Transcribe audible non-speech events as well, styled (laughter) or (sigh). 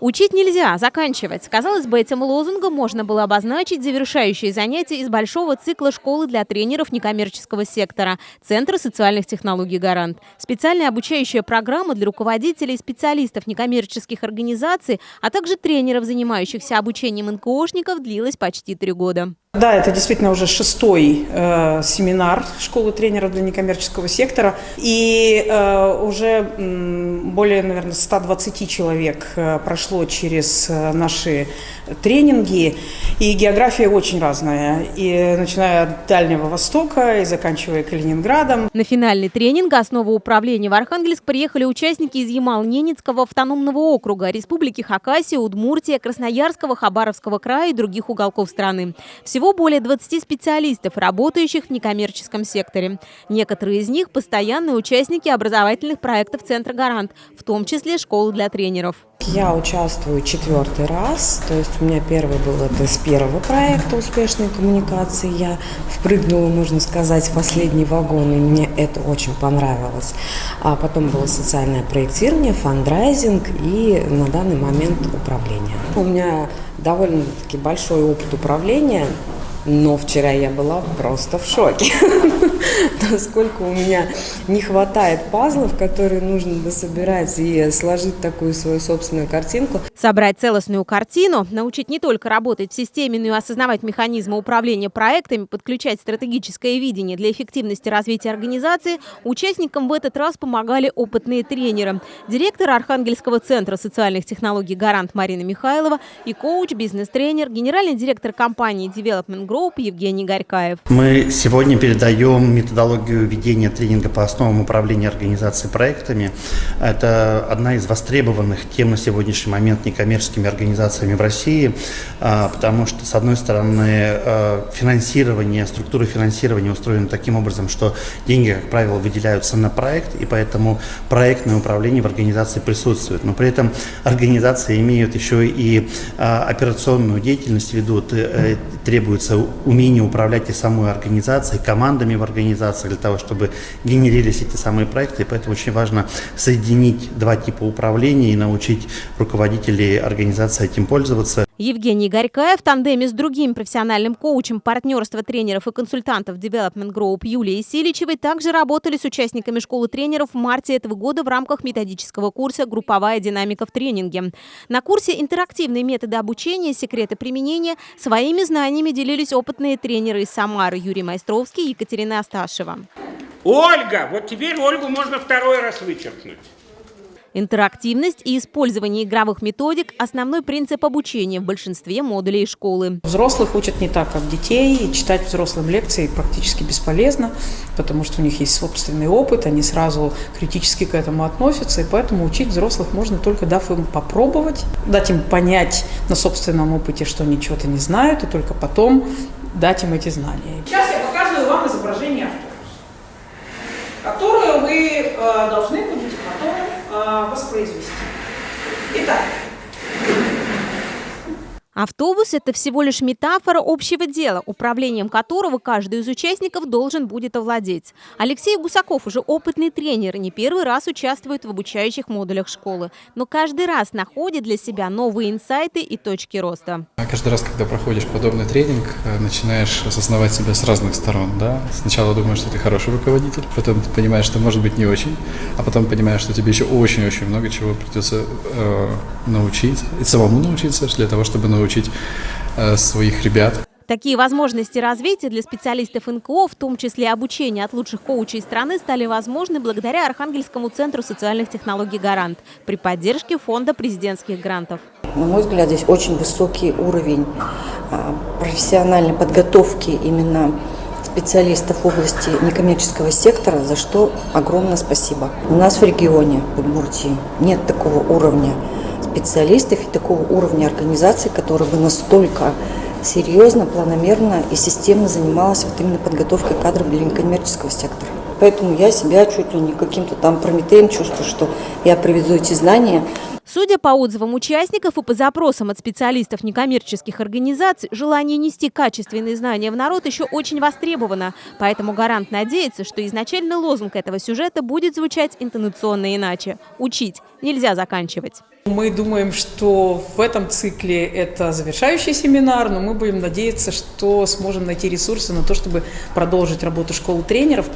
Учить нельзя, заканчивать. Казалось бы, этим лозунгом можно было обозначить завершающие занятия из большого цикла школы для тренеров некоммерческого сектора Центра социальных технологий «Гарант». Специальная обучающая программа для руководителей и специалистов некоммерческих организаций, а также тренеров, занимающихся обучением НКОшников, длилась почти три года. Да, это действительно уже шестой э, семинар школы тренеров для некоммерческого сектора. И э, уже э, более, наверное, 120 человек э, прошло через э, наши тренинги. И география очень разная. И начиная от Дальнего Востока и заканчивая Калининградом. На финальный тренинг «Основа управления» в Архангельск приехали участники из Ямал-Ненецкого автономного округа, Республики Хакасия, Удмуртия, Красноярского, Хабаровского края и других уголков страны. Всего всего более 20 специалистов, работающих в некоммерческом секторе. Некоторые из них – постоянные участники образовательных проектов Центра «Гарант», в том числе школы для тренеров. Я участвую четвертый раз, то есть у меня первый был это с первого проекта «Успешные коммуникации». Я впрыгнула, можно сказать, в последний вагон, и мне это очень понравилось. А потом было социальное проектирование, фандрайзинг и на данный момент управление. У меня довольно-таки большой опыт управления, но вчера я была просто в шоке, (laughs) насколько у меня не хватает пазлов, которые нужно дособирать и сложить такую свою собственную картинку. Собрать целостную картину, научить не только работать в системе, но и осознавать механизмы управления проектами, подключать стратегическое видение для эффективности развития организации, участникам в этот раз помогали опытные тренеры. Директор Архангельского центра социальных технологий «Гарант» Марина Михайлова и коуч, бизнес-тренер, генеральный директор компании Development Group Group Евгений Горькаев. Мы сегодня передаем методологию ведения тренинга по основам управления организацией проектами. Это одна из востребованных тем на сегодняшний момент некоммерческими организациями в России, а, потому что, с одной стороны, а, финансирование, структура финансирования устроена таким образом, что деньги, как правило, выделяются на проект, и поэтому проектное управление в организации присутствует. Но при этом организации имеют еще и а, операционную деятельность, ведут, э, требуется умение управлять и самой организацией, командами в организации для того, чтобы генерились эти самые проекты. И поэтому очень важно соединить два типа управления и научить руководителей организации этим пользоваться. Евгений Горькаев в тандеме с другим профессиональным коучем партнерства тренеров и консультантов Development Group Юлией Силичевой также работали с участниками школы тренеров в марте этого года в рамках методического курса «Групповая динамика в тренинге». На курсе «Интерактивные методы обучения. Секреты применения» своими знаниями делились опытные тренеры из Самары Юрий Майстровский и Екатерина Асташева. Ольга! Вот теперь Ольгу можно второй раз вычеркнуть. Интерактивность и использование игровых методик – основной принцип обучения в большинстве модулей школы. Взрослых учат не так, как детей. И читать взрослым лекции практически бесполезно, потому что у них есть собственный опыт, они сразу критически к этому относятся, и поэтому учить взрослых можно только дав им попробовать, дать им понять на собственном опыте, что они чего-то не знают, и только потом дать им эти знания. Сейчас я показываю вам изображение автобуса, которое вы э, должны э, воспроизвести. Автобус – это всего лишь метафора общего дела, управлением которого каждый из участников должен будет овладеть. Алексей Гусаков уже опытный тренер не первый раз участвует в обучающих модулях школы, но каждый раз находит для себя новые инсайты и точки роста. Каждый раз, когда проходишь подобный тренинг, э, начинаешь осознавать себя с разных сторон. Да? Сначала думаешь, что ты хороший руководитель, потом понимаешь, что может быть не очень, а потом понимаешь, что тебе еще очень-очень много чего придется э, научить, и самому научиться для того, чтобы научиться научить э, своих ребят. Такие возможности развития для специалистов НКО, в том числе обучение от лучших коучей страны, стали возможны благодаря Архангельскому центру социальных технологий «Гарант» при поддержке Фонда президентских грантов. На мой взгляд, здесь очень высокий уровень а, профессиональной подготовки именно специалистов в области некоммерческого сектора, за что огромное спасибо. У нас в регионе, в Удмуртии, нет такого уровня специалистов и такого уровня организации, которая бы настолько серьезно, планомерно и системно занималась вот именно подготовкой кадров для некоммерческого сектора. Поэтому я себя чуть ли не каким-то там Прометеем чувствую, что я привезу эти знания Судя по отзывам участников и по запросам от специалистов некоммерческих организаций, желание нести качественные знания в народ еще очень востребовано. Поэтому гарант надеется, что изначальный лозунг этого сюжета будет звучать интонационно иначе. Учить нельзя заканчивать. Мы думаем, что в этом цикле это завершающий семинар, но мы будем надеяться, что сможем найти ресурсы на то, чтобы продолжить работу школы тренеров.